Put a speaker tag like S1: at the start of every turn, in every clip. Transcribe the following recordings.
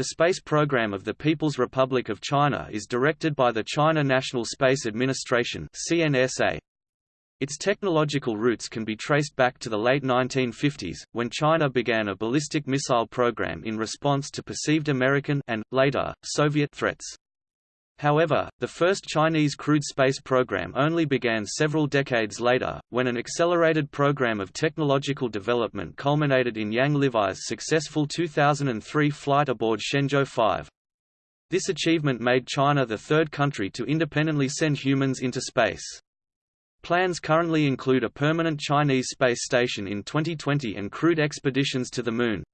S1: The space program of the People's Republic of China is directed by the China National Space Administration CNSA. Its technological roots can be traced back to the late 1950s, when China began a ballistic missile program in response to perceived American and, later, Soviet threats. However, the first Chinese crewed space program only began several decades later, when an accelerated program of technological development culminated in Yang Liwei's successful 2003 flight aboard Shenzhou 5. This achievement made China the third country to independently send humans into space. Plans currently include a permanent Chinese space station in 2020 and crewed expeditions to the Moon.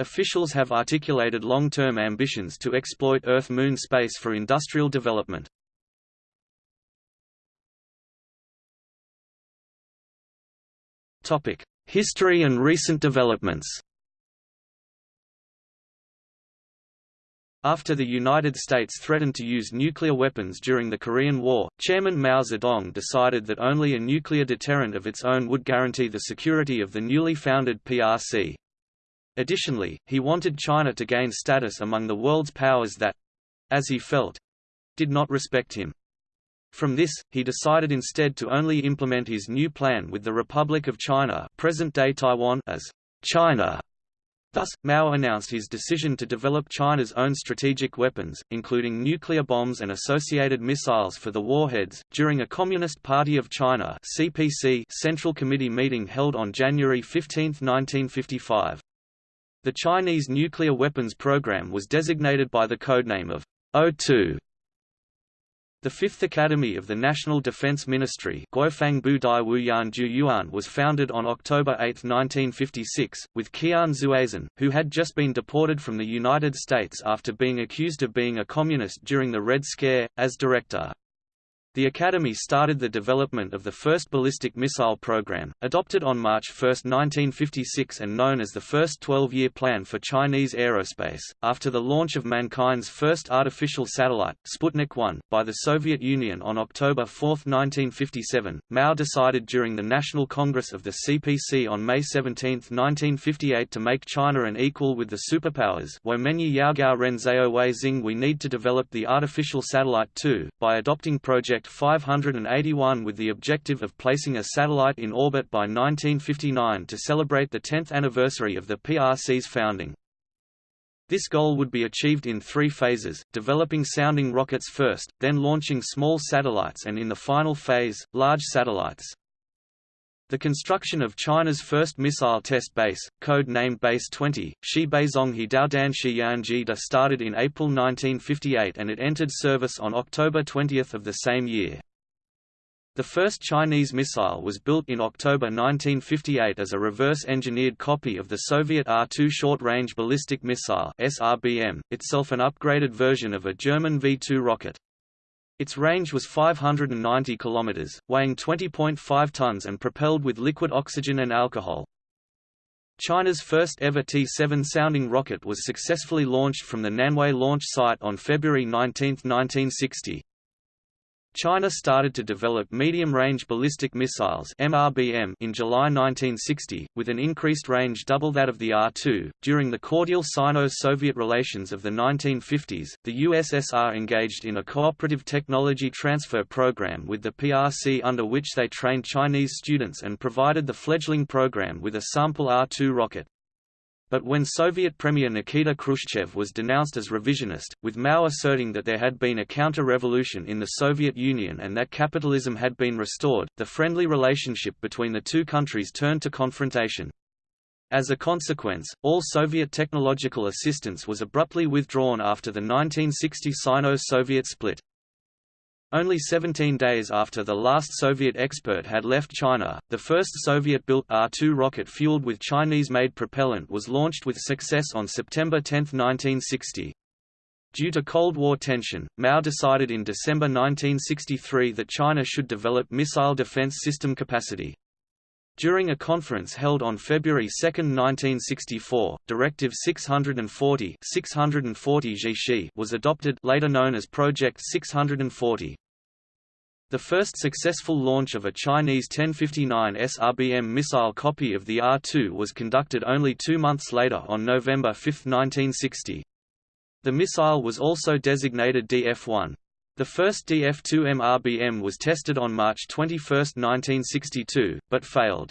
S1: Officials have articulated long-term ambitions to exploit Earth-Moon space for industrial development. History and recent developments After the United States threatened to use nuclear weapons during the Korean War, Chairman Mao Zedong decided that only a nuclear deterrent of its own would guarantee the security of the newly founded PRC. Additionally, he wanted China to gain status among the world's powers that—as he felt—did not respect him. From this, he decided instead to only implement his new plan with the Republic of China present-day Taiwan as China. Thus, Mao announced his decision to develop China's own strategic weapons, including nuclear bombs and associated missiles for the warheads, during a Communist Party of China (CPC) Central Committee meeting held on January 15, 1955. The Chinese nuclear weapons program was designated by the codename of O2. The Fifth Academy of the National Defense Ministry was founded on October 8, 1956, with Qian Zuozhen, who had just been deported from the United States after being accused of being a communist during the Red Scare, as director. The Academy started the development of the first ballistic missile program, adopted on March 1, 1956 and known as the First 12-Year Plan for Chinese Aerospace. After the launch of mankind's first artificial satellite, Sputnik 1, by the Soviet Union on October 4, 1957, Mao decided during the National Congress of the CPC on May 17, 1958 to make China an equal with the superpowers we need to develop the artificial satellite too, by adopting Project Project 581 with the objective of placing a satellite in orbit by 1959 to celebrate the 10th anniversary of the PRC's founding. This goal would be achieved in three phases, developing sounding rockets first, then launching small satellites and in the final phase, large satellites. The construction of China's first missile test base, code-named Base 20, Shibeizonghe Daodan Shianji Da started in April 1958 and it entered service on October 20 of the same year. The first Chinese missile was built in October 1958 as a reverse-engineered copy of the Soviet R-2 short-range ballistic missile SRBM, itself an upgraded version of a German V-2 rocket. Its range was 590 km, weighing 20.5 tons and propelled with liquid oxygen and alcohol. China's first ever T-7 sounding rocket was successfully launched from the Nanwei launch site on February 19, 1960. China started to develop medium-range ballistic missiles (MRBM) in July 1960, with an increased range double that of the R-2. During the cordial Sino-Soviet relations of the 1950s, the USSR engaged in a cooperative technology transfer program with the PRC under which they trained Chinese students and provided the fledgling program with a sample R-2 rocket. But when Soviet Premier Nikita Khrushchev was denounced as revisionist, with Mao asserting that there had been a counter-revolution in the Soviet Union and that capitalism had been restored, the friendly relationship between the two countries turned to confrontation. As a consequence, all Soviet technological assistance was abruptly withdrawn after the 1960 Sino-Soviet split. Only 17 days after the last Soviet expert had left China, the first Soviet-built R-2 rocket fueled with Chinese-made propellant was launched with success on September 10, 1960. Due to Cold War tension, Mao decided in December 1963 that China should develop missile defense system capacity. During a conference held on February 2, 1964, Directive 640, 640 was adopted later known as Project 640. The first successful launch of a Chinese 1059 SRBM missile copy of the R-2 was conducted only two months later on November 5, 1960. The missile was also designated DF-1. The first DF-2 MRBM was tested on March 21, 1962, but failed.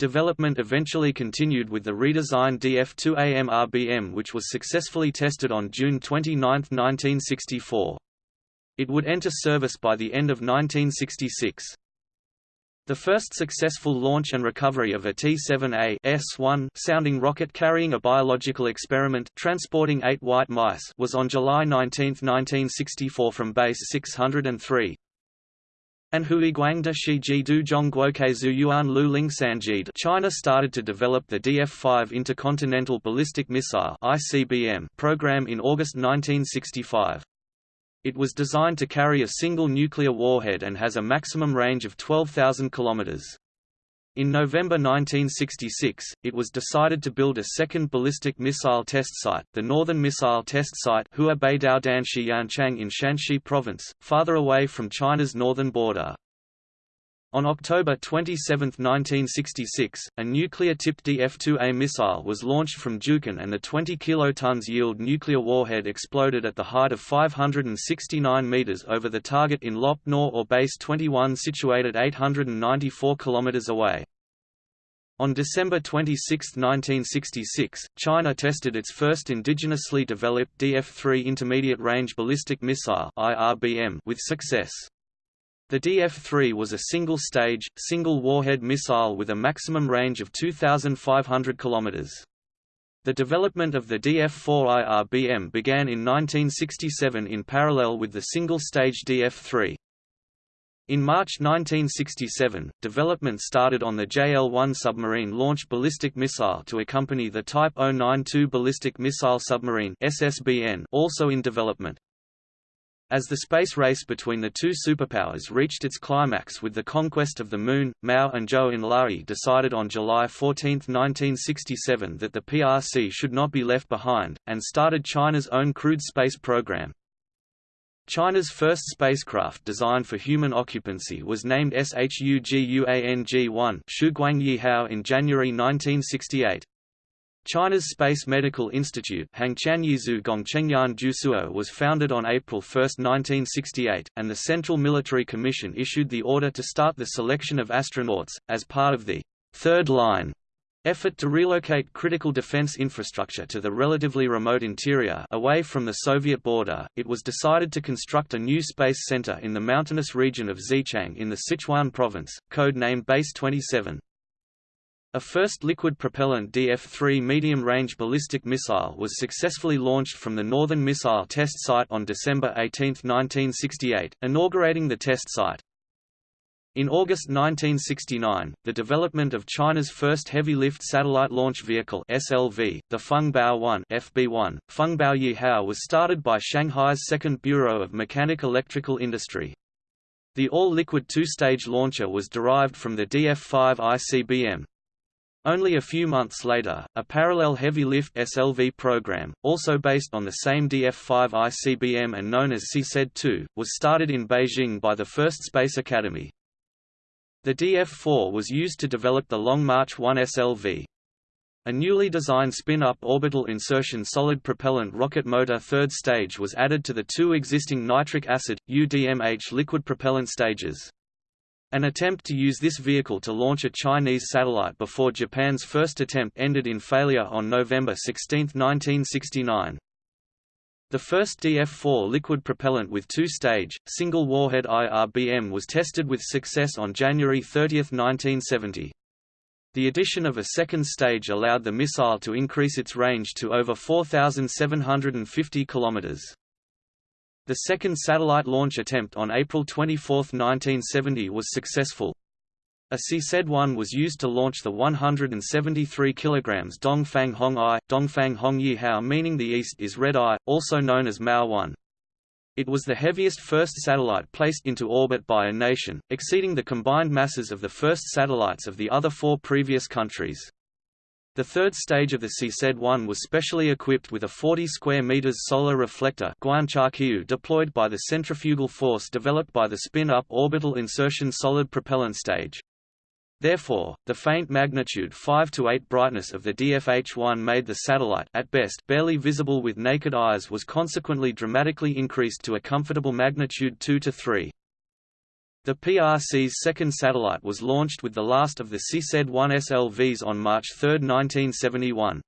S1: Development eventually continued with the redesigned DF-2A MRBM which was successfully tested on June 29, 1964. It would enter service by the end of 1966. The first successful launch and recovery of a T-7A S-1 sounding rocket carrying a biological experiment transporting eight white mice was on July 19, 1964 from Base 603. And Hui Guangda Shi Ji Du Zhongguoke Zuyuan Lu Ling Sanjid China started to develop the DF-5 Intercontinental Ballistic Missile program in August 1965. It was designed to carry a single nuclear warhead and has a maximum range of 12,000 km. In November 1966, it was decided to build a second ballistic missile test site, the Northern Missile Test Site Huabei Xianchang in Shanxi Province, farther away from China's northern border. On October 27, 1966, a nuclear-tipped DF-2A missile was launched from Jiuquan and the 20 kilotons yield nuclear warhead exploded at the height of 569 meters over the target in Lop Nor or Base 21 situated 894 kilometers away. On December 26, 1966, China tested its first indigenously developed DF-3 intermediate-range ballistic missile with success. The DF-3 was a single-stage, single-warhead missile with a maximum range of 2,500 km. The development of the DF-4 IRBM began in 1967 in parallel with the single-stage DF-3. In March 1967, development started on the JL-1 submarine launch ballistic missile to accompany the Type 092 ballistic missile submarine SSBN also in development. As the space race between the two superpowers reached its climax with the conquest of the Moon, Mao and Zhou Enlai decided on July 14, 1967 that the PRC should not be left behind, and started China's own crewed space program. China's first spacecraft designed for human occupancy was named SHUGUANG-1 in January 1968. China's Space Medical Institute was founded on April 1, 1968, and the Central Military Commission issued the order to start the selection of astronauts, as part of the Third Line effort to relocate critical defense infrastructure to the relatively remote interior away from the Soviet border, it was decided to construct a new space center in the mountainous region of Xichang in the Sichuan province, code-named Base 27. A first liquid propellant DF-3 medium-range ballistic missile was successfully launched from the Northern Missile Test Site on December 18, 1968, inaugurating the test site. In August 1969, the development of China's first heavy-lift satellite launch vehicle SLV, the Fengbao 1 FB1, Fengbao Yihao was started by Shanghai's Second Bureau of Mechanic Electrical Industry. The all-liquid two-stage launcher was derived from the DF-5 ICBM, only a few months later, a parallel heavy-lift SLV program, also based on the same DF-5 ICBM and known as CZ-2, was started in Beijing by the First Space Academy. The DF-4 was used to develop the Long March 1 SLV. A newly designed spin-up orbital insertion solid propellant rocket motor third stage was added to the two existing nitric acid, UDMH liquid propellant stages. An attempt to use this vehicle to launch a Chinese satellite before Japan's first attempt ended in failure on November 16, 1969. The first DF-4 liquid propellant with two-stage, single-warhead IRBM was tested with success on January 30, 1970. The addition of a second stage allowed the missile to increase its range to over 4,750 kilometers. The second satellite launch attempt on April 24, 1970 was successful. A CZ-1 was used to launch the 173 kg Dongfang Hong I, Dongfang Hong Yihao meaning the east is Red Eye, also known as Mao 1. It was the heaviest first satellite placed into orbit by a nation, exceeding the combined masses of the first satellites of the other four previous countries. The third stage of the CZ-1 was specially equipped with a 40 square meters solar reflector deployed by the centrifugal force developed by the spin-up orbital insertion solid propellant stage. Therefore, the faint magnitude 5 to 8 brightness of the DFH-1 made the satellite at best barely visible with naked eyes was consequently dramatically increased to a comfortable magnitude 2 to 3. The PRC's second satellite was launched with the last of the CZ-1 SLVs on March 3, 1971.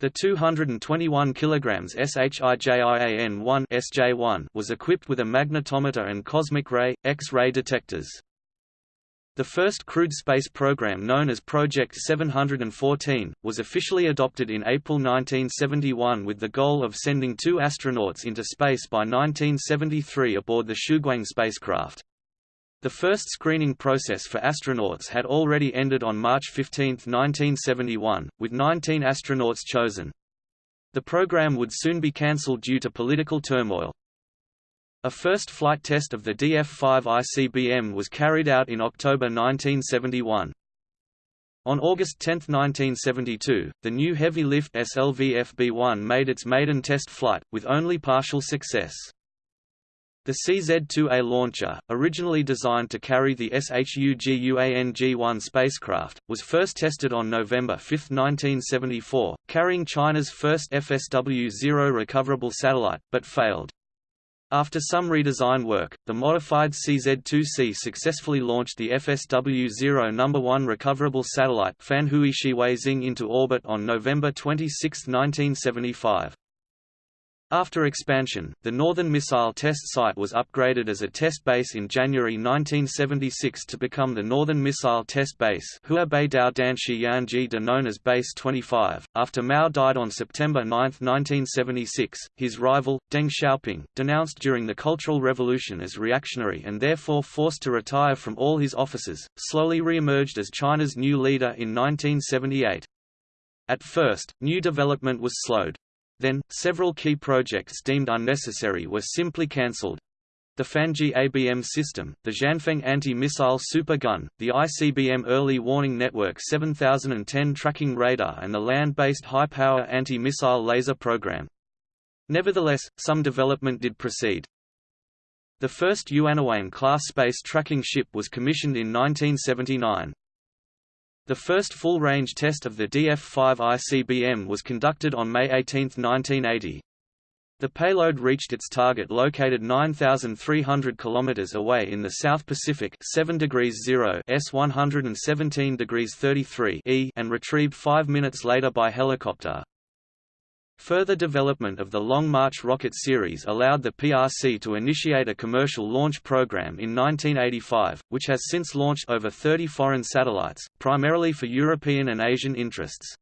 S1: The 221 kg SHIJIAN-1 SJ-1 was equipped with a magnetometer and cosmic ray, X-ray detectors. The first crewed space program known as Project 714, was officially adopted in April 1971 with the goal of sending two astronauts into space by 1973 aboard the Shuguang spacecraft. The first screening process for astronauts had already ended on March 15, 1971, with 19 astronauts chosen. The program would soon be cancelled due to political turmoil. A first flight test of the DF-5 ICBM was carried out in October 1971. On August 10, 1972, the new heavy-lift SLV-FB-1 made its maiden test flight, with only partial success. The CZ-2A launcher, originally designed to carry the SHUGUANG-1 spacecraft, was first tested on November 5, 1974, carrying China's first FSW-0 recoverable satellite, but failed. After some redesign work, the modified CZ-2C successfully launched the FSW-0 No. 1 recoverable satellite Fanhui into orbit on November 26, 1975. After expansion, the Northern Missile Test Site was upgraded as a test base in January 1976 to become the Northern Missile Test Base known as Base 25. After Mao died on September 9, 1976, his rival, Deng Xiaoping, denounced during the Cultural Revolution as reactionary and therefore forced to retire from all his offices, slowly re-emerged as China's new leader in 1978. At first, new development was slowed. Then, several key projects deemed unnecessary were simply cancelled. The Fanji ABM system, the Jianfeng anti-missile super gun, the ICBM Early Warning Network 7010 tracking radar and the land-based high-power anti-missile laser program. Nevertheless, some development did proceed. The first Yuanwang-class space tracking ship was commissioned in 1979. The first full-range test of the DF-5 ICBM was conducted on May 18, 1980. The payload reached its target located 9,300 km away in the South Pacific 7 degrees 0 S 117 degrees 33 E and retrieved five minutes later by helicopter. Further development of the Long March rocket series allowed the PRC to initiate a commercial launch program in 1985, which has since launched over 30 foreign satellites, primarily for European and Asian interests.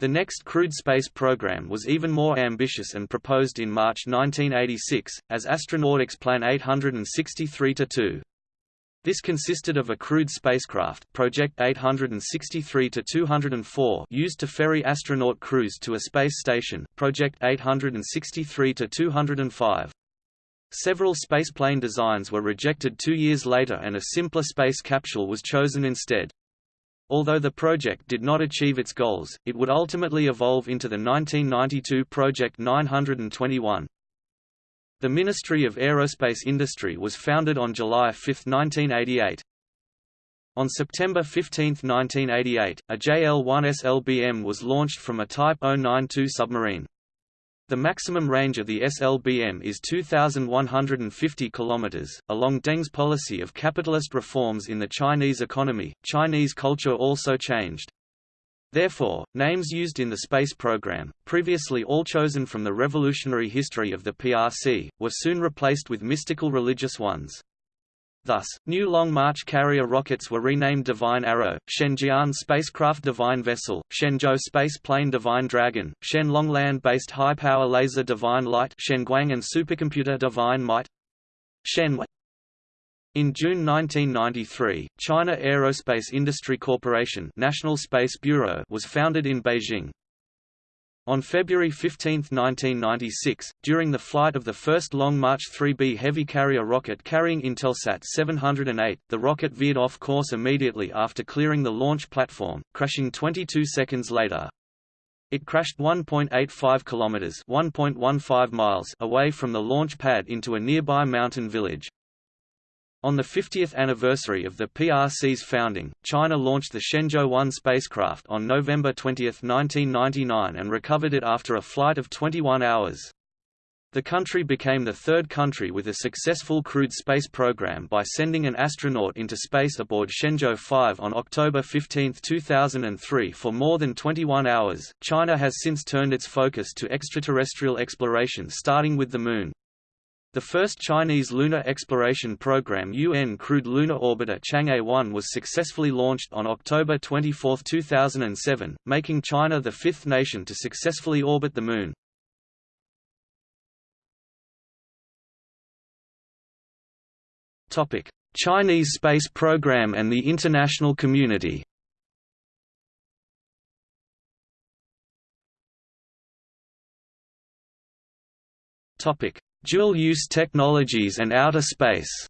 S1: The next crewed space program was even more ambitious and proposed in March 1986, as Astronautics Plan 863-2. This consisted of a crewed spacecraft Project 863-204 used to ferry astronaut crews to a space station Project 863-205. Several spaceplane designs were rejected two years later and a simpler space capsule was chosen instead. Although the project did not achieve its goals, it would ultimately evolve into the 1992 Project 921. The Ministry of Aerospace Industry was founded on July 5, 1988. On September 15, 1988, a JL-1 SLBM was launched from a Type 092 submarine. The maximum range of the SLBM is 2,150 km. Along Deng's policy of capitalist reforms in the Chinese economy, Chinese culture also changed. Therefore, names used in the space program, previously all chosen from the revolutionary history of the PRC, were soon replaced with mystical religious ones. Thus, new Long March carrier rockets were renamed Divine Arrow, Shenjian spacecraft Divine Vessel, Shenzhou space plane Divine Dragon, Shen Long land-based high-power laser Divine Light Shenguang and supercomputer Divine Might in June 1993, China Aerospace Industry Corporation National Space Bureau was founded in Beijing. On February 15, 1996, during the flight of the first Long March 3B heavy carrier rocket carrying Intelsat 708, the rocket veered off course immediately after clearing the launch platform, crashing 22 seconds later. It crashed 1.85 kilometers (1.15 miles) away from the launch pad into a nearby mountain village. On the 50th anniversary of the PRC's founding, China launched the Shenzhou 1 spacecraft on November 20, 1999 and recovered it after a flight of 21 hours. The country became the third country with a successful crewed space program by sending an astronaut into space aboard Shenzhou 5 on October 15, 2003 for more than 21 hours. China has since turned its focus to extraterrestrial exploration starting with the Moon. The first Chinese lunar exploration program UN crewed lunar orbiter Chang'e 1 was successfully launched on October 24, 2007, making China the fifth nation to successfully orbit the Moon. Chinese space program and the international community Topic: Dual-use technologies and outer space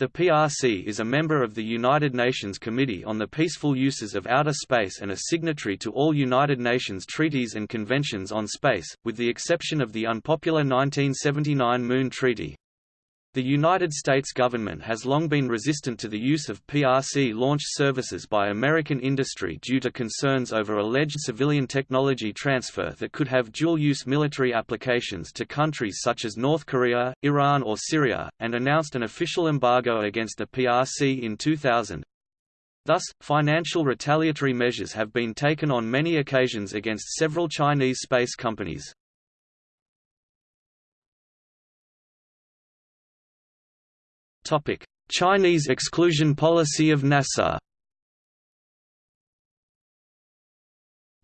S1: The PRC is a member of the United Nations Committee on the Peaceful Uses of Outer Space and a signatory to all United Nations treaties and conventions on space, with the exception of the unpopular 1979 Moon Treaty. The United States government has long been resistant to the use of PRC launch services by American industry due to concerns over alleged civilian technology transfer that could have dual-use military applications to countries such as North Korea, Iran or Syria, and announced an official embargo against the PRC in 2000. Thus, financial retaliatory measures have been taken on many occasions against several Chinese space companies. Chinese exclusion policy of NASA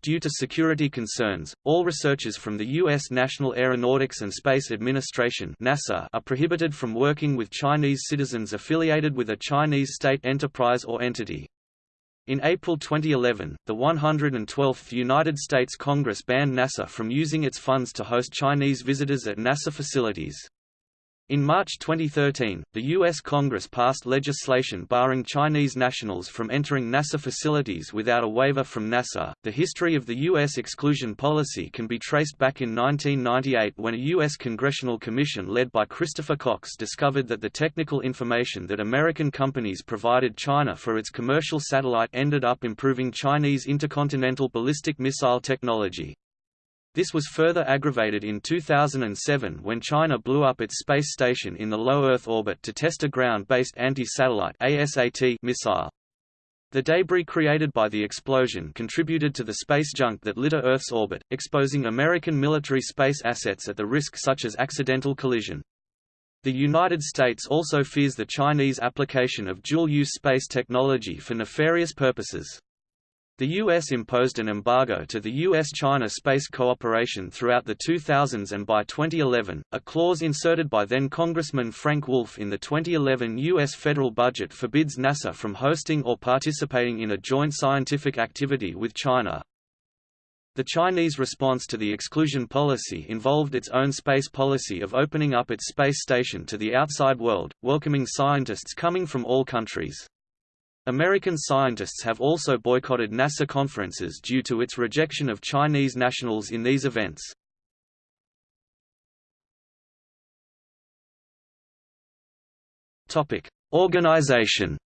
S1: Due to security concerns, all researchers from the U.S. National Aeronautics and Space Administration NASA are prohibited from working with Chinese citizens affiliated with a Chinese state enterprise or entity. In April 2011, the 112th United States Congress banned NASA from using its funds to host Chinese visitors at NASA facilities. In March 2013, the U.S. Congress passed legislation barring Chinese nationals from entering NASA facilities without a waiver from NASA. The history of the U.S. exclusion policy can be traced back in 1998 when a U.S. congressional commission led by Christopher Cox discovered that the technical information that American companies provided China for its commercial satellite ended up improving Chinese intercontinental ballistic missile technology. This was further aggravated in 2007 when China blew up its space station in the low Earth orbit to test a ground-based anti-satellite missile. The debris created by the explosion contributed to the space junk that litter Earth's orbit, exposing American military space assets at the risk such as accidental collision. The United States also fears the Chinese application of dual-use space technology for nefarious purposes. The U.S. imposed an embargo to the U.S.-China space cooperation throughout the 2000s and by 2011, a clause inserted by then-Congressman Frank Wolf in the 2011 U.S. federal budget forbids NASA from hosting or participating in a joint scientific activity with China. The Chinese response to the exclusion policy involved its own space policy of opening up its space station to the outside world, welcoming scientists coming from all countries. American scientists have also boycotted NASA conferences due to its rejection of Chinese nationals in these events. Topic: Organization.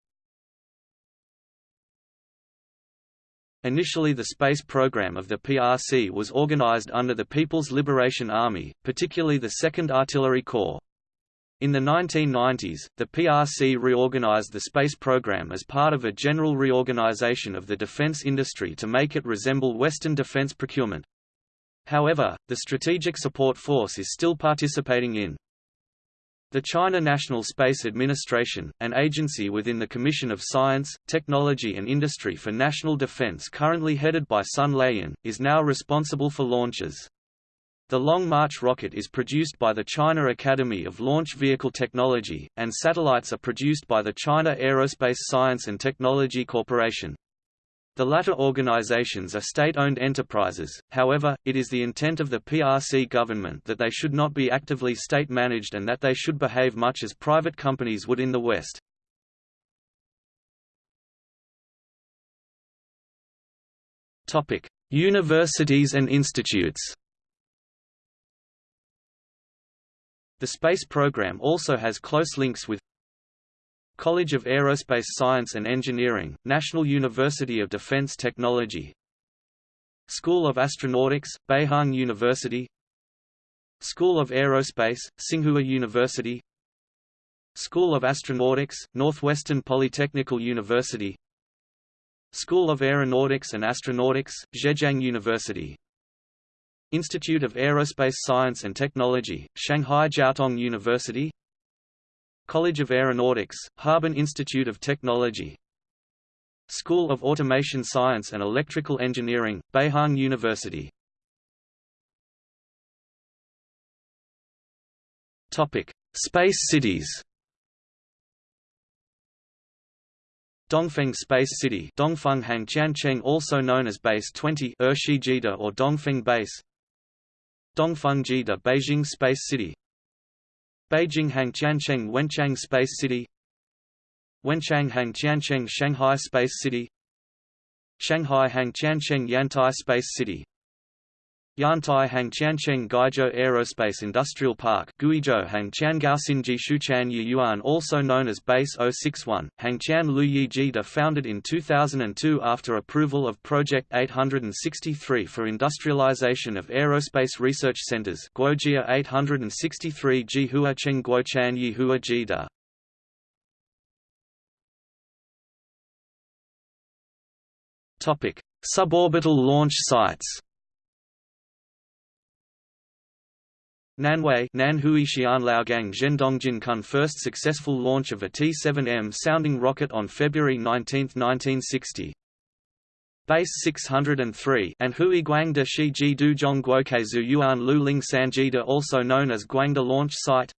S1: Initially the space program of the PRC was organized under the People's Liberation Army, particularly the 2nd Artillery Corps. In the 1990s, the PRC reorganized the space program as part of a general reorganization of the defense industry to make it resemble Western defense procurement. However, the Strategic Support Force is still participating in the China National Space Administration, an agency within the Commission of Science, Technology and Industry for National Defense currently headed by Sun Laiyan, is now responsible for launches. The Long March rocket is produced by the China Academy of Launch Vehicle Technology, and satellites are produced by the China Aerospace Science and Technology Corporation. The latter organizations are state-owned enterprises, however, it is the intent of the PRC government that they should not be actively state-managed and that they should behave much as private companies would in the West. Universities and institutes The space program also has close links with College of Aerospace Science and Engineering, National University of Defense Technology School of Astronautics, Beihang University School of Aerospace, Tsinghua University School of Astronautics, Northwestern Polytechnical University School of Aeronautics and Astronautics, Zhejiang University Institute of Aerospace Science and Technology, Shanghai Jiaotong University. College of Aeronautics, Harbin Institute of Technology. School of Automation Science and Electrical Engineering, Beihang University. Space cities. Dongfeng Space City Dongfeng Hangqiancheng also known as Base 20 Ershijida or Dongfeng Base Dongfeng-Jida Beijing Space City. Beijing Hangqiancheng Wenchang Space City. Wenchang Hangqiancheng Shanghai Space City. Shanghai Hangqiancheng Yantai Space City Yantai Hangqiancheng Guizhou Aerospace Industrial Park Guizhou Hangqiangaoxinji Shuchan Yuan also known as Base 061, Hangqian Luyijida founded in 2002 after approval of Project 863 for industrialization of aerospace research centers Guojia 863 Jihuacheng Guochan Yihua Jida Suborbital launch sites Nanwei Nanhui Xianlaogang Zhendongjin first successful launch of a T-7M sounding rocket on February 19, 1960. Base 603 and Hui Guangda Shi Ji Du Zhong Guokeizu Yuan Lu Ling Sanjida also known as Guangda Launch Site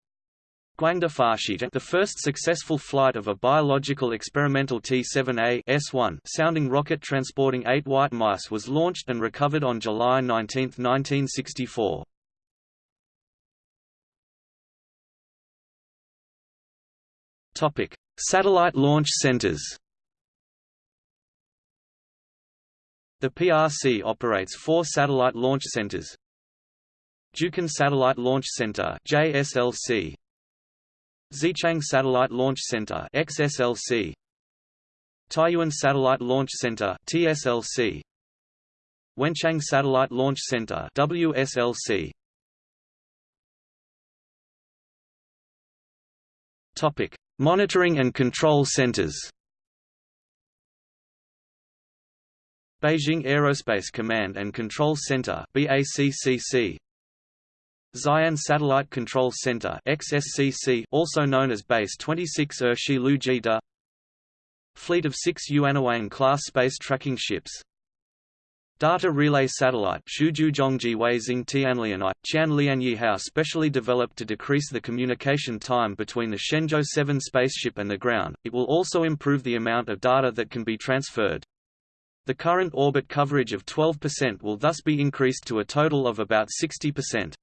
S1: Guangda Farshita the first successful flight of a biological experimental T-7A S1 sounding rocket transporting eight white mice was launched and recovered on July 19, 1964. Topic: Satellite launch centers. The PRC operates four satellite launch centers. Jiuquan Satellite Launch Center (JSLC), Xichang Satellite Launch Center (XSLC), Taiyuan Satellite Launch Center (TSLC), Wenchang Satellite Launch Center (WSLC). Topic: Monitoring and control centers. Beijing Aerospace Command and Control Center BACCC Xi'an Satellite Control Center XSCC also known as Base 26 Er Shi Lu Jida Fleet of 6 Yuanwang class space tracking ships Data Relay Satellite Qianlianyihao specially developed to decrease the communication time between the Shenzhou 7 spaceship and the ground, it will also improve the amount of data that can be transferred. The current orbit coverage of 12% will thus be increased to a total of about 60%.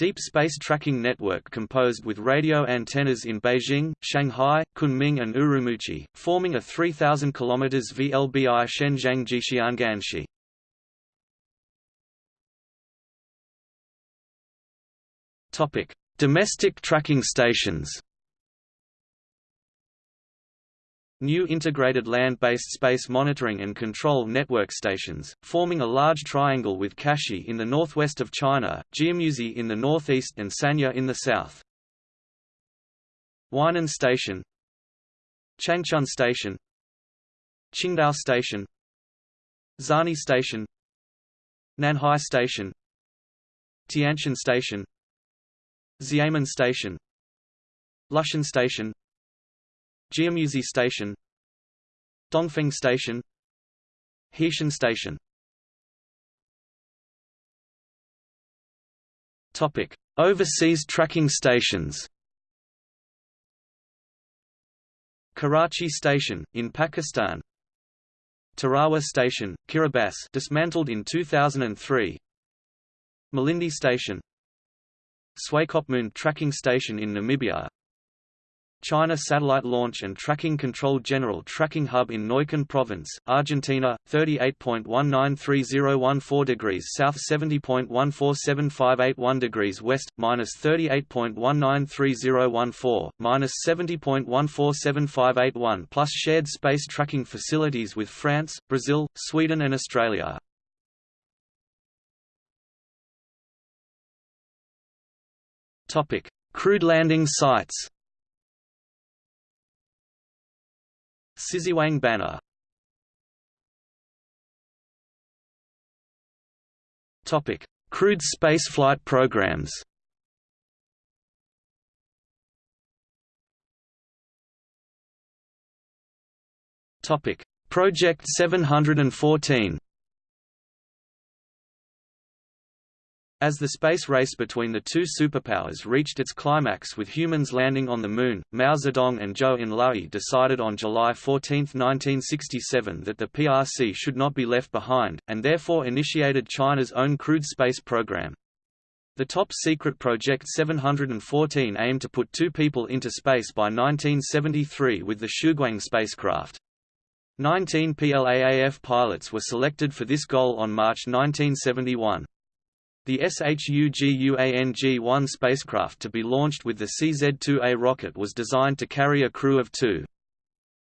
S1: Deep Space Tracking Network composed with radio antennas in Beijing, Shanghai, Kunming and Urumqi, forming a 3,000 km VLBI Shenzhang Jixianganshi. Domestic tracking stations New integrated land-based space monitoring and control network stations, forming a large triangle with Kashi in the northwest of China, Jiamusi in the northeast and Sanya in the south. Weinan Station Changchun Station Qingdao Station Zani Station Nanhai Station Tianshan Station Xiamen Station Lushan Station Jiamusi Station Dongfeng Station Heishan Station Topic: Overseas tracking stations. Karachi Station in Pakistan. Tarawa Station, Kiribati dismantled in 2003 Malindi Station Swakopmund Tracking Station in Namibia China Satellite Launch and Tracking Control General Tracking Hub in Neuquén Province, Argentina, 38.193014 degrees south 70.147581 degrees west, minus 38.193014, minus 70.147581 plus shared space tracking facilities with France, Brazil, Sweden and Australia. Crewed landing sites Siziwang Banner Topic: Crewed spaceflight programs. Topic: Project 714. As the space race between the two superpowers reached its climax with humans landing on the Moon, Mao Zedong and Zhou Enlai decided on July 14, 1967 that the PRC should not be left behind, and therefore initiated China's own crewed space program. The top-secret Project 714 aimed to put two people into space by 1973 with the Shuguang spacecraft. 19 PLAAF pilots were selected for this goal on March 1971. The SHUGUANG-1 spacecraft to be launched with the CZ-2A rocket was designed to carry a crew of two.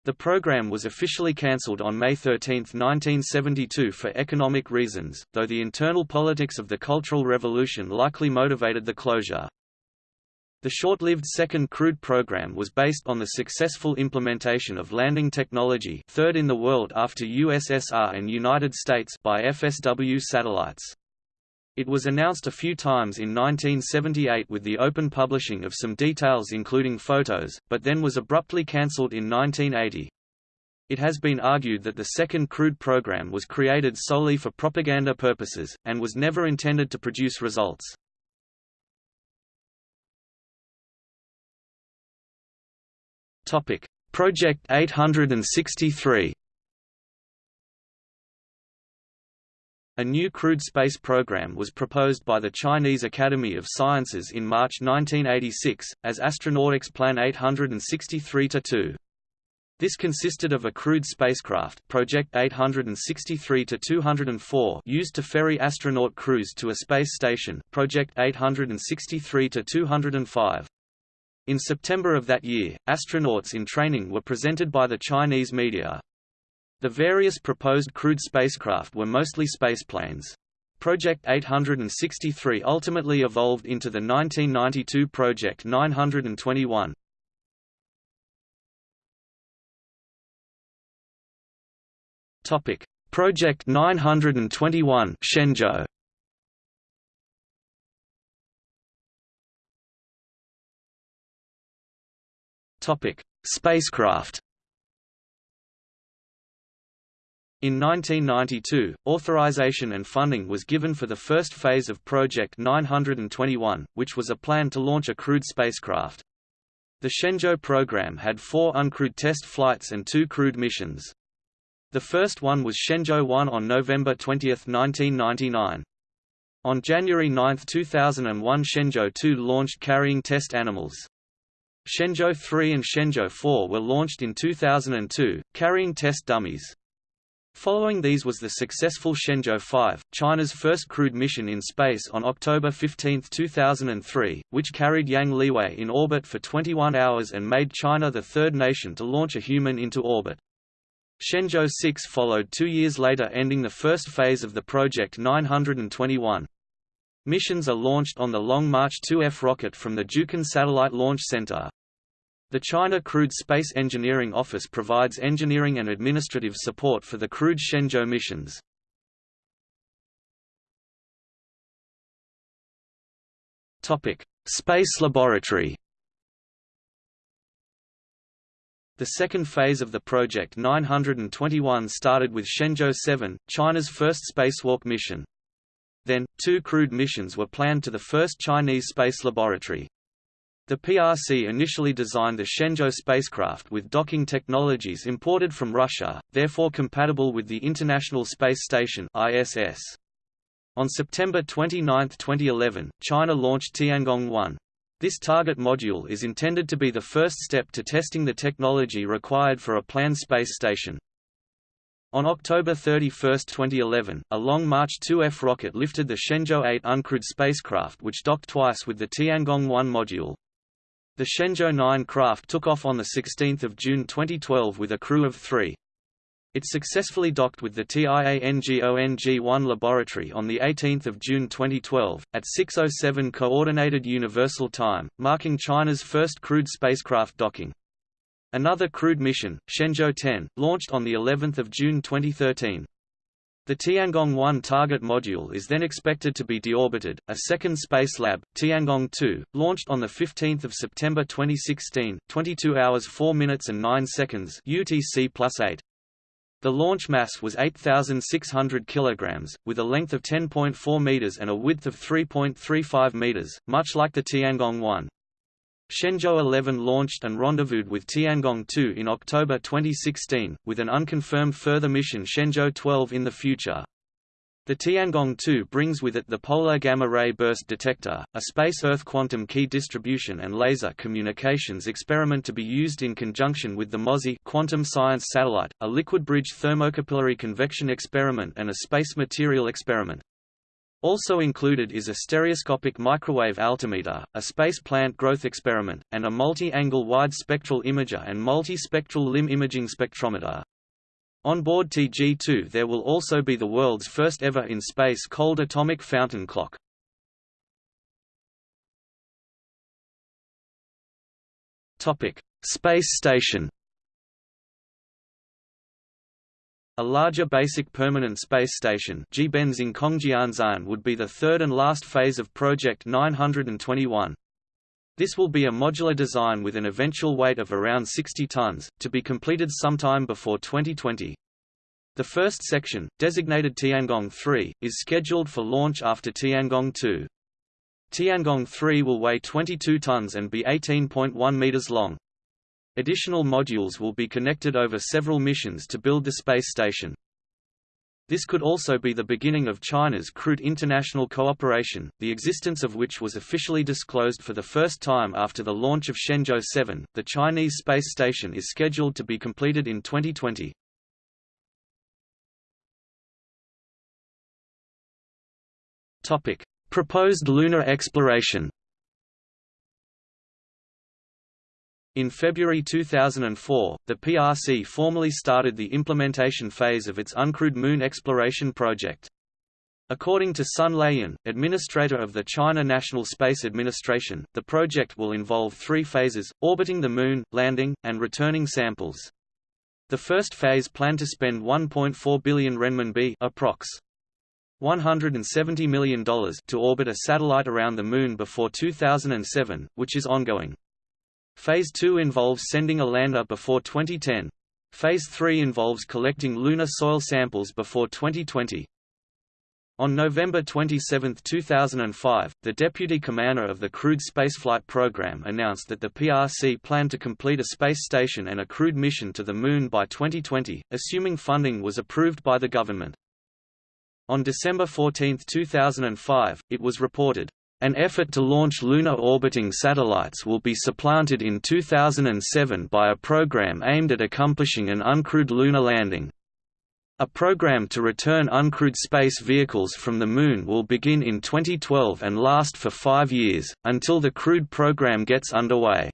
S1: The program was officially cancelled on May 13, 1972 for economic reasons, though the internal politics of the Cultural Revolution likely motivated the closure. The short-lived second crewed program was based on the successful implementation of landing technology third in the world after USSR and United States by FSW satellites. It was announced a few times in 1978 with the open publishing of some details including photos, but then was abruptly cancelled in 1980. It has been argued that the second crewed program was created solely for propaganda purposes, and was never intended to produce results. Project 863 A new crewed space program was proposed by the Chinese Academy of Sciences in March 1986, as Astronautics Plan 863-2. This consisted of a crewed spacecraft Project 863-204 used to ferry astronaut crews to a space station Project 863-205. In September of that year, astronauts in training were presented by the Chinese media. The various proposed crewed spacecraft were mostly spaceplanes. Project 863 ultimately evolved into the 1992 Project 921. Topic: Project 921 Shenzhou. Topic: Spacecraft. In 1992, authorization and funding was given for the first phase of Project 921, which was a plan to launch a crewed spacecraft. The Shenzhou program had four uncrewed test flights and two crewed missions. The first one was Shenzhou 1 on November 20, 1999. On January 9, 2001 Shenzhou 2 launched carrying test animals. Shenzhou 3 and Shenzhou 4 were launched in 2002, carrying test dummies. Following these was the successful Shenzhou 5, China's first crewed mission in space on October 15, 2003, which carried Yang Liwei in orbit for 21 hours and made China the third nation to launch a human into orbit. Shenzhou 6 followed two years later ending the first phase of the Project 921. Missions are launched on the Long March 2F rocket from the Jiuquan Satellite Launch Center. The China Crewed Space Engineering Office provides engineering and administrative support for the crewed Shenzhou missions. Topic: Space Laboratory. The second phase of the Project 921 started with Shenzhou 7, China's first spacewalk mission. Then, two crewed missions were planned to the first Chinese space laboratory. The PRC initially designed the Shenzhou spacecraft with docking technologies imported from Russia, therefore compatible with the International Space Station ISS. On September 29, 2011, China launched Tiangong-1. This target module is intended to be the first step to testing the technology required for a planned space station. On October 31, 2011, a Long March 2F rocket lifted the Shenzhou 8 uncrewed spacecraft which docked twice with the Tiangong-1 module. The Shenzhou 9 craft took off on 16 June 2012 with a crew of three. It successfully docked with the TIANGONG-1 laboratory on 18 June 2012, at 6.07 Coordinated Universal Time, marking China's first crewed spacecraft docking. Another crewed mission, Shenzhou 10, launched on of June 2013. The Tiangong-1 target module is then expected to be deorbited. A second space lab, Tiangong-2, launched on the 15th of September 2016, 22 hours 4 minutes and 9 seconds UTC +8. The launch mass was 8,600 kilograms, with a length of 10.4 meters and a width of 3.35 meters, much like the Tiangong-1. Shenzhou 11 launched and rendezvoused with Tiangong-2 in October 2016, with an unconfirmed further mission Shenzhou 12 in the future. The Tiangong-2 brings with it the Polar Gamma Ray Burst Detector, a space-Earth quantum key distribution and laser communications experiment to be used in conjunction with the Mozi quantum science satellite, a liquid bridge thermocapillary convection experiment and a space material experiment. Also included is a stereoscopic microwave altimeter, a space plant growth experiment, and a multi-angle wide spectral imager and multi-spectral limb imaging spectrometer. On board TG2 there will also be the world's first ever in-space cold atomic fountain clock. Space station A larger basic permanent space station would be the third and last phase of Project 921. This will be a modular design with an eventual weight of around 60 tons, to be completed sometime before 2020. The first section, designated Tiangong 3, is scheduled for launch after Tiangong 2. Tiangong 3 will weigh 22 tons and be 18.1 meters long. Additional modules will be connected over several missions to build the space station. This could also be the beginning of China's crewed international cooperation, the existence of which was officially disclosed for the first time after the launch of Shenzhou 7. The Chinese space station is scheduled to be completed in 2020. Topic: Proposed lunar exploration. In February 2004, the PRC formally started the implementation phase of its uncrewed moon exploration project. According to Sun Laiyan, administrator of the China National Space Administration, the project will involve three phases, orbiting the Moon, landing, and returning samples. The first phase planned to spend 1.4 billion renminbi approx. $170 million to orbit a satellite around the Moon before 2007, which is ongoing. Phase 2 involves sending a lander before 2010. Phase 3 involves collecting lunar soil samples before 2020. On November 27, 2005, the deputy commander of the crewed spaceflight program announced that the PRC planned to complete a space station and a crewed mission to the Moon by 2020, assuming funding was approved by the government. On December 14, 2005, it was reported, an effort to launch lunar orbiting satellites will be supplanted in 2007 by a program aimed at accomplishing an uncrewed lunar landing. A program to return uncrewed space vehicles from the Moon will begin in 2012 and last for five years, until the crewed program gets underway.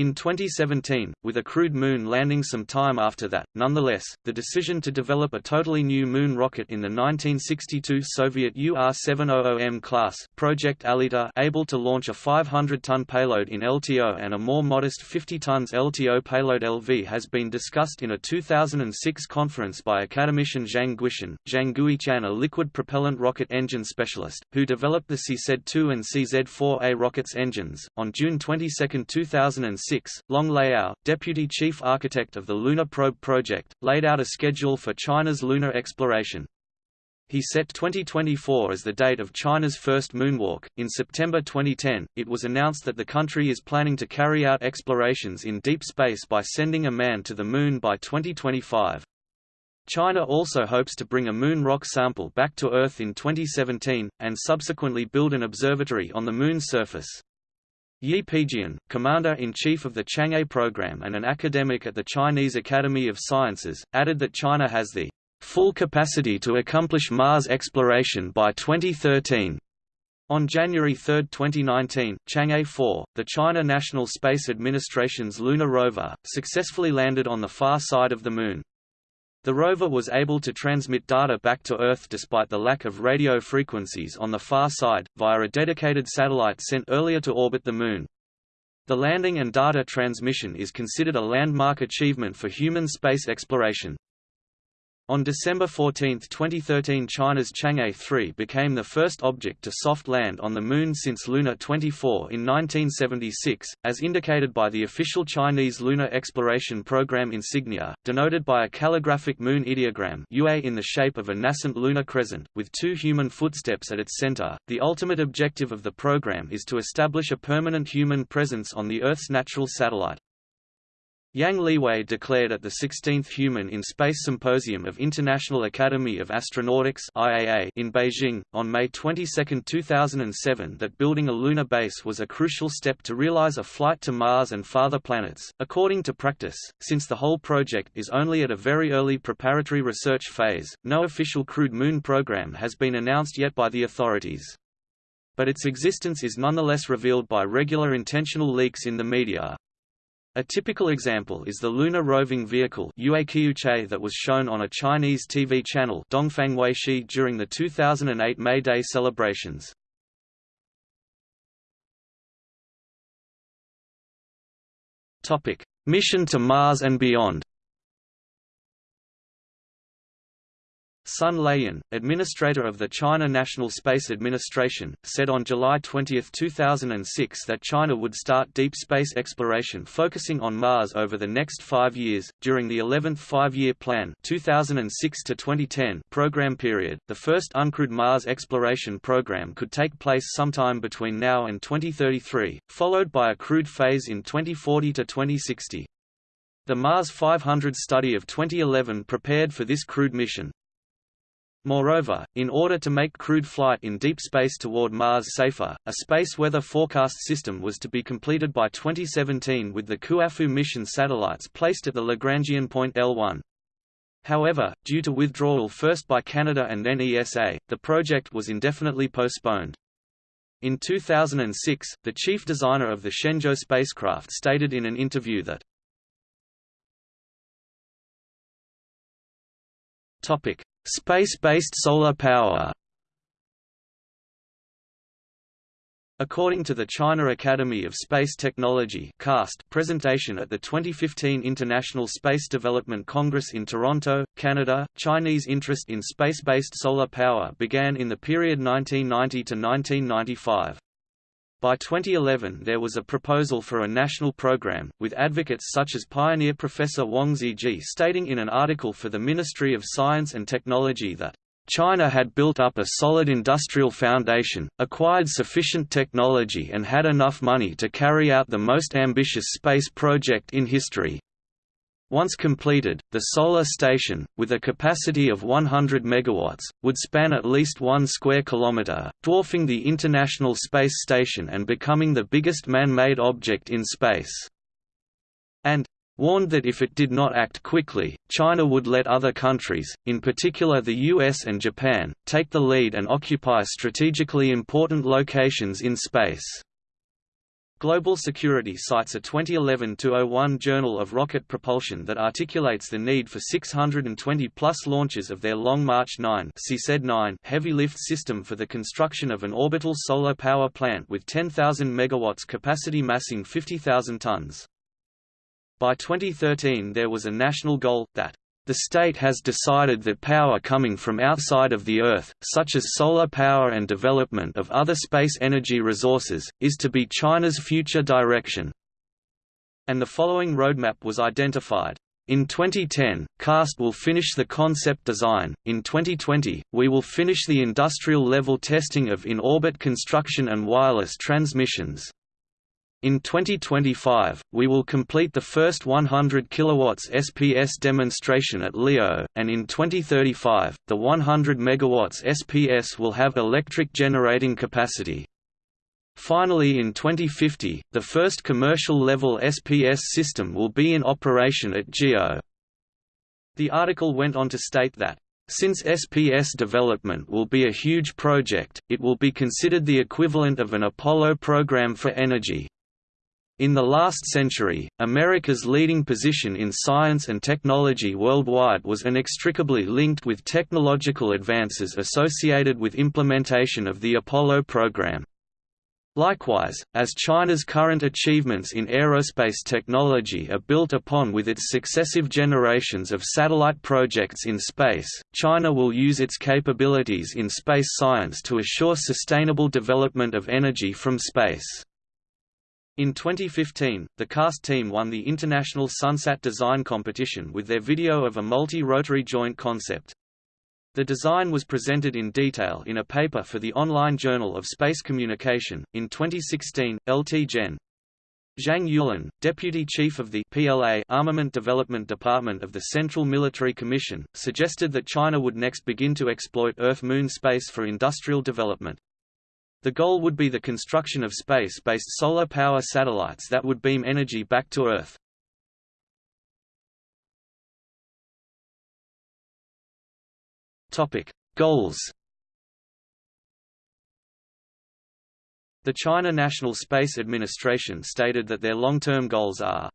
S1: In 2017, with a crewed moon landing some time after that, nonetheless, the decision to develop a totally new moon rocket in the 1962 Soviet UR-700M class Project Aelita able to launch a 500-ton payload in LTO and a more modest 50 tons LTO payload LV has been discussed in a 2006 conference by academician Zhang Guitian, Zhang Guitian a liquid propellant rocket engine specialist, who developed the CZ-2 and CZ-4A rockets engines. On June 22, 2006 Long Lehao, deputy chief architect of the Lunar Probe project, laid out a schedule for China's lunar exploration. He set 2024 as the date of China's first moonwalk. In September 2010, it was announced that the country is planning to carry out explorations in deep space by sending a man to the Moon by 2025. China also hopes to bring a moon rock sample back to Earth in 2017, and subsequently build an observatory on the Moon's surface. Yi Peijian, commander-in-chief of the Chang'e program and an academic at the Chinese Academy of Sciences, added that China has the full capacity to accomplish Mars exploration by 2013. On January 3, 2019, Chang'e 4, the China National Space Administration's lunar rover, successfully landed on the far side of the Moon. The rover was able to transmit data back to Earth despite the lack of radio frequencies on the far side, via a dedicated satellite sent earlier to orbit the Moon. The landing and data transmission is considered a landmark achievement for human space exploration. On December 14, 2013 China's Chang'e 3 became the first object to soft land on the Moon since Luna 24 in 1976, as indicated by the official Chinese Lunar Exploration Program insignia, denoted by a calligraphic moon ideogram UA in the shape of a nascent lunar crescent, with two human footsteps at its center. The ultimate objective of the program is to establish a permanent human presence on the Earth's natural satellite. Yang Liwei declared at the 16th Human in Space Symposium of International Academy of Astronautics (IAA) in Beijing on May 22, 2007 that building a lunar base was a crucial step to realize a flight to Mars and farther planets. According to practice, since the whole project is only at a very early preparatory research phase, no official crewed moon program has been announced yet by the authorities. But its existence is nonetheless revealed by regular intentional leaks in the media. A typical example is the lunar roving vehicle that was shown on a Chinese TV channel during the 2008 May Day celebrations. Mission to Mars and beyond Sun Laiyan, administrator of the China National Space Administration, said on July 20, 2006 that China would start deep space exploration focusing on Mars over the next five years. During the 11th Five-Year Plan 2006-2010 program period, the first uncrewed Mars exploration program could take place sometime between now and 2033, followed by a crewed phase in 2040 to 2060. The Mars 500 study of 2011 prepared for this crewed mission. Moreover, in order to make crewed flight in deep space toward Mars safer, a space weather forecast system was to be completed by 2017 with the Kuafu mission satellites placed at the Lagrangian point L1. However, due to withdrawal first by Canada and then ESA, the project was indefinitely postponed. In 2006, the chief designer of the Shenzhou spacecraft stated in an interview that Space-based solar power According to the China Academy of Space Technology presentation at the 2015 International Space Development Congress in Toronto, Canada, Chinese interest in space-based solar power began in the period 1990 to 1995. By 2011 there was a proposal for a national program, with advocates such as pioneer Professor Wang Xiji stating in an article for the Ministry of Science and Technology that China had built up a solid industrial foundation, acquired sufficient technology and had enough money to carry out the most ambitious space project in history. Once completed, the solar station, with a capacity of 100 MW, would span at least one square kilometre, dwarfing the International Space Station and becoming the biggest man-made object in space. And warned that if it did not act quickly, China would let other countries, in particular the US and Japan, take the lead and occupy strategically important locations in space. Global Security cites a 2011-01 Journal of Rocket Propulsion that articulates the need for 620-plus launches of their Long March 9 heavy lift system for the construction of an orbital solar power plant with 10,000 megawatts capacity massing 50,000 tons. By 2013 there was a national goal, that the state has decided that power coming from outside of the Earth, such as solar power and development of other space energy resources, is to be China's future direction. And the following roadmap was identified. In 2010, CAST will finish the concept design. In 2020, we will finish the industrial level testing of in-orbit construction and wireless transmissions. In 2025, we will complete the first 100 kW SPS demonstration at LEO, and in 2035, the 100 MW SPS will have electric generating capacity. Finally in 2050, the first commercial-level SPS system will be in operation at GEO. The article went on to state that since SPS development will be a huge project, it will be considered the equivalent of an Apollo program for energy. In the last century, America's leading position in science and technology worldwide was inextricably linked with technological advances associated with implementation of the Apollo program. Likewise, as China's current achievements in aerospace technology are built upon with its successive generations of satellite projects in space, China will use its capabilities in space science to assure sustainable development of energy from space. In 2015, the CAST team won the International Sunsat Design Competition with their video of a multi-rotary joint concept. The design was presented in detail in a paper for the Online Journal of Space Communication. In 2016, LT Gen. Zhang Yulin, Deputy Chief of the PLA Armament Development Department of the Central Military Commission, suggested that China would next begin to exploit Earth-Moon space for industrial development. The goal would be the construction of space-based solar power satellites that would beam energy back to Earth. Topic: Goals. The China National Space Administration stated that their long-term goals are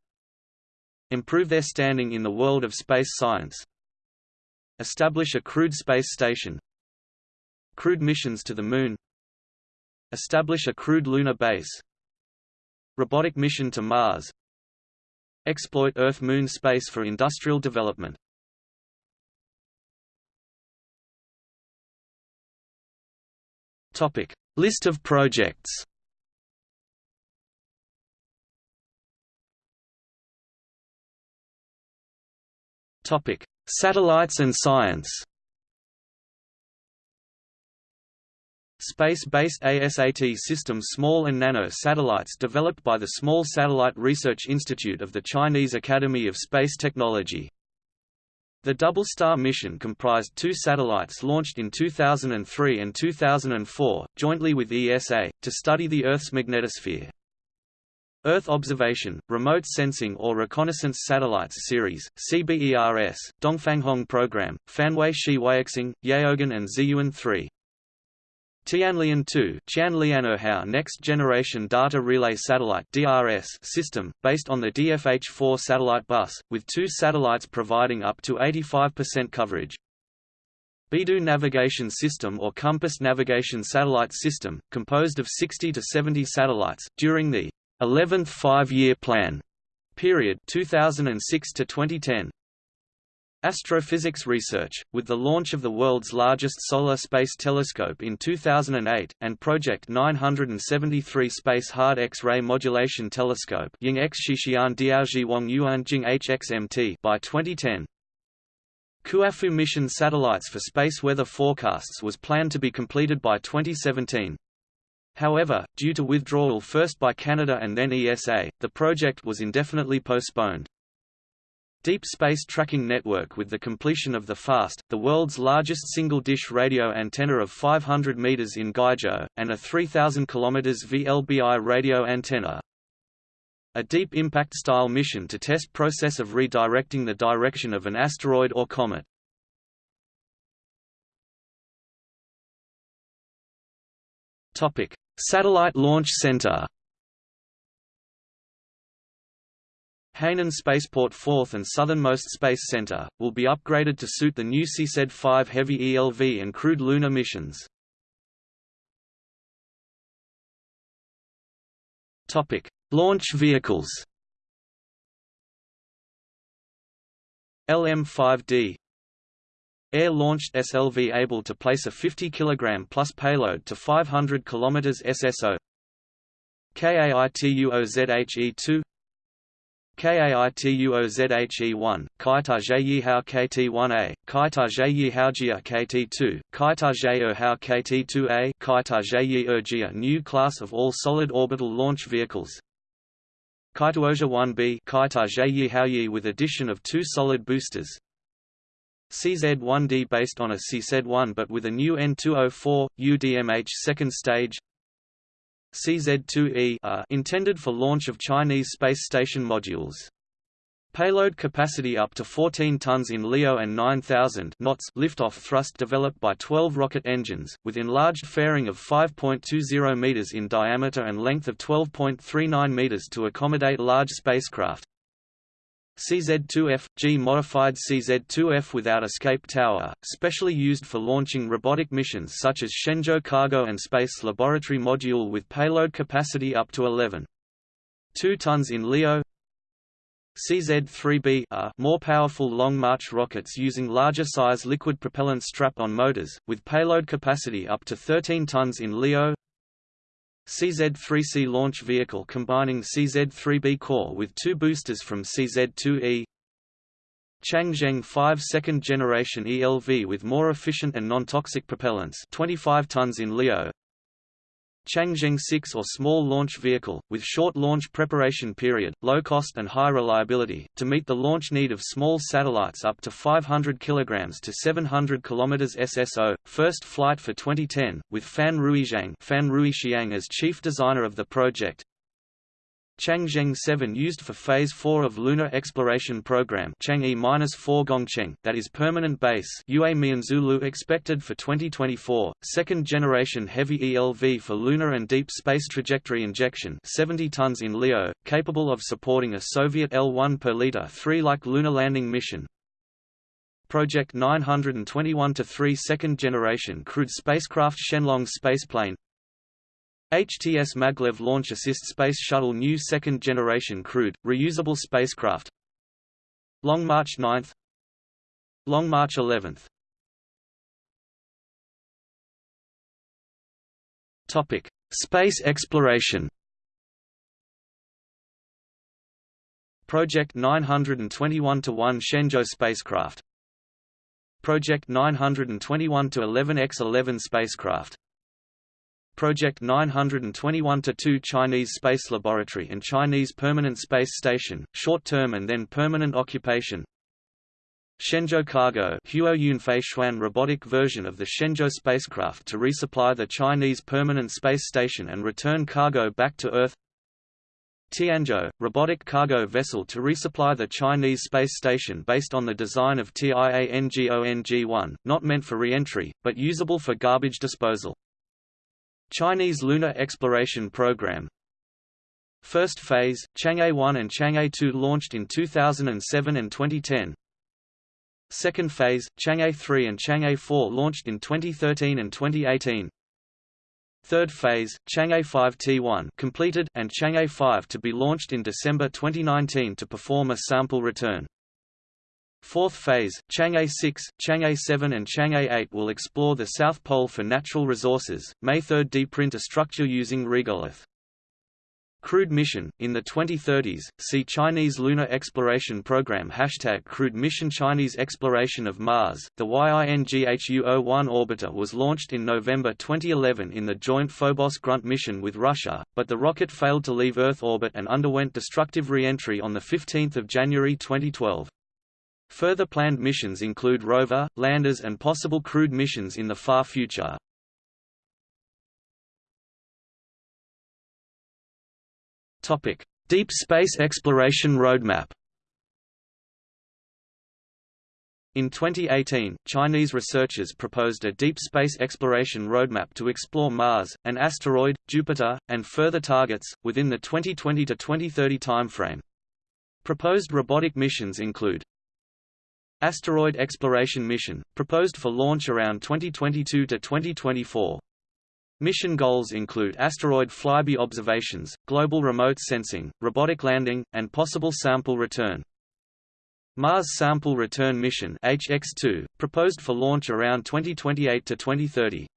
S1: Improve their standing in the world of space science Establish a crewed space station Crewed missions to the Moon Establish a crewed lunar base. Robotic mission to Mars. Exploit Earth-Moon space for industrial development. Topic. List of projects. Topic: Satellites and science. Space-based ASAT system Small and Nano satellites developed by the Small Satellite Research Institute of the Chinese Academy of Space Technology. The Double Star mission comprised two satellites launched in 2003 and 2004, jointly with ESA, to study the Earth's magnetosphere. Earth Observation, Remote Sensing or Reconnaissance Satellites Series, CBERS, Dongfanghong Program, Fanhui Shi Weixing, Yaogan and Ziyuan 3. Tianlian 2 Qianlianhao Next Generation Data Relay Satellite DRS system, based on the DFH-4 satellite bus, with two satellites providing up to 85% coverage. Beidou Navigation System or Compass Navigation Satellite System, composed of 60 to 70 satellites, during the 11th Five-Year Plan period 2006 to 2010. Astrophysics research, with the launch of the world's largest solar space telescope in 2008, and Project 973 Space Hard X-ray Modulation Telescope by 2010. Kuafu mission satellites for space weather forecasts was planned to be completed by 2017. However, due to withdrawal first by Canada and then ESA, the project was indefinitely postponed. Deep Space Tracking Network with the completion of the FAST, the world's largest single-dish radio antenna of 500 meters in Guizhou, and a 3,000 km VLBI radio antenna. A deep impact-style mission to test process of redirecting the direction of an asteroid or comet. Topic: Satellite Launch Center Hainan Spaceport 4th and southernmost Space Center, will be upgraded to suit the new CZ-5 heavy ELV and crewed lunar missions. Launch vehicles LM-5D Air-launched SLV able to place a 50 kg plus payload to 500 km SSO KAITUOZHE-2 KAITUOZHE1, Kaita Yihao KT1A, Kaita Yihaojia KT2, Kaita Erhao KT2A, Kaita Yihojia er new class of all-solid orbital launch vehicles. Kaituozhe 1B Kaita Yihaoyi with addition of two solid boosters. CZ-1D based on a CZ-1 but with a new N204, UDMH second stage CZ-2E intended for launch of Chinese space station modules. Payload capacity up to 14 tons in LEO and 9,000 knots liftoff thrust developed by 12 rocket engines, with enlarged fairing of 5.20 meters in diameter and length of 12.39 meters to accommodate large spacecraft. CZ-2F – G-modified CZ-2F without escape tower, specially used for launching robotic missions such as Shenzhou Cargo and Space Laboratory Module with payload capacity up to 11. 2 tons in LEO CZ-3B are more powerful Long March rockets using larger size liquid propellant strap-on motors, with payload capacity up to 13 tons in LEO CZ-3C launch vehicle combining CZ-3B core with two boosters from CZ-2E Changzheng 5 second generation ELV with more efficient and non-toxic propellants 25 tons in LEO Changzheng 6 or small launch vehicle, with short launch preparation period, low cost and high reliability, to meet the launch need of small satellites up to 500 kg to 700 km SSO, first flight for 2010, with Fan Ruixiang Fan Ruixiang as chief designer of the project, Changzheng 7 used for Phase 4 of Lunar Exploration Program Chang'e-4 Gongcheng that is permanent base Yue Mianzulu expected for 2024, second generation heavy ELV for lunar and deep space trajectory injection 70 tons in LEO, capable of supporting a Soviet L-1 per liter 3 like lunar landing mission, Project 921-3 second generation crewed spacecraft Shenlong spaceplane HTS Maglev Launch Assist Space Shuttle New Second Generation Crewed, Reusable Spacecraft Long March 9th Long March 11th Topic: Space exploration. Project 921-1 Shenzhou spacecraft. Project 921-11X-11 spacecraft. Project 921-2 Chinese Space Laboratory and Chinese Permanent Space Station, short-term and then permanent occupation Shenzhou Cargo Huo Yunfei robotic version of the Shenzhou spacecraft to resupply the Chinese Permanent Space Station and return cargo back to Earth Tianzhou, robotic cargo vessel to resupply the Chinese space station based on the design of TIANGONG-1, not meant for re-entry, but usable for garbage disposal. Chinese Lunar Exploration Program First phase, Chang'e 1 and Chang'e 2 launched in 2007 and 2010. Second phase, Chang'e 3 and Chang'e 4 launched in 2013 and 2018. Third phase, Chang'e 5 T1 completed and Chang'e 5 to be launched in December 2019 to perform a sample return. Fourth phase, Chang'e 6, Chang'e 7 and Chang'e 8 will explore the South Pole for natural resources. May 3 deprint a structure using regolith. Crewed mission, in the 2030s, see Chinese Lunar Exploration Program Hashtag Crewed Mission Chinese Exploration of Mars. The YINGHUO-01 orbiter was launched in November 2011 in the joint Phobos Grunt mission with Russia, but the rocket failed to leave Earth orbit and underwent destructive re-entry on 15 January 2012. Further planned missions include rover, landers and possible crewed missions in the far future. Deep space exploration roadmap In 2018, Chinese researchers proposed a deep space exploration roadmap to explore Mars, an asteroid, Jupiter, and further targets, within the 2020–2030 timeframe. Proposed robotic missions include Asteroid Exploration Mission, proposed for launch around 2022 to 2024. Mission goals include asteroid flyby observations, global remote sensing, robotic landing, and possible sample return. Mars Sample Return Mission HX2, proposed for launch around 2028 to 2030.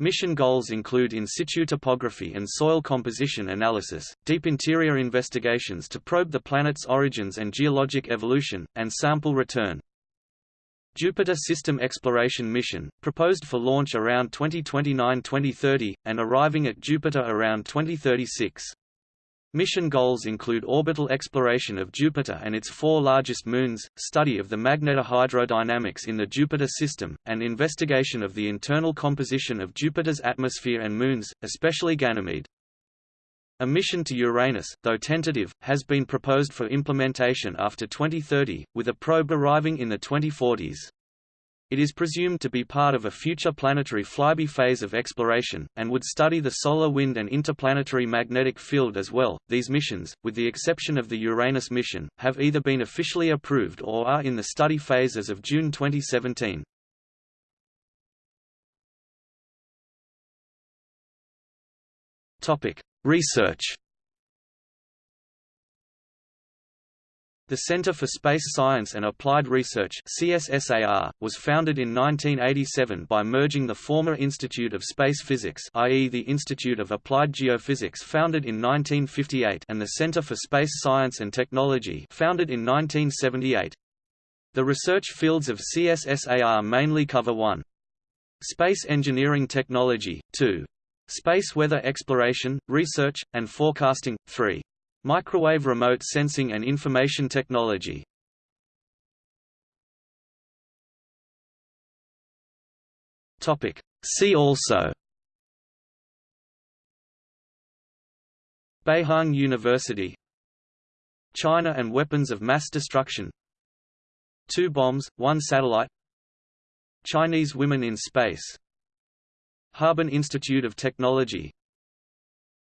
S1: Mission goals include in situ topography and soil composition analysis, deep interior investigations to probe the planet's origins and geologic evolution, and sample return. Jupiter System Exploration Mission, proposed for launch around 2029–2030, and arriving at Jupiter around 2036. Mission goals include orbital exploration of Jupiter and its four largest moons, study of the magnetohydrodynamics in the Jupiter system, and investigation of the internal composition of Jupiter's atmosphere and moons, especially Ganymede. A mission to Uranus, though tentative, has been proposed for implementation after 2030, with a probe arriving in the 2040s. It is presumed to be part of a future planetary flyby phase of exploration, and would study the solar wind and interplanetary magnetic field as well. These missions, with the exception of the Uranus mission, have either been officially approved or are in the study phase as of June 2017. Topic: Research The Center for Space Science and Applied Research CSSAR, was founded in 1987 by merging the former Institute of Space Physics i.e. the Institute of Applied Geophysics founded in 1958 and the Center for Space Science and Technology founded in 1978. The research fields of CSSAR mainly cover 1. Space engineering technology, 2. Space weather exploration, research, and forecasting, 3. Microwave remote sensing and information technology. See also. Beihang University. China and weapons of mass destruction. Two bombs, one satellite. Chinese women in space. Harbin Institute of Technology.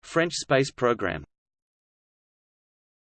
S1: French space program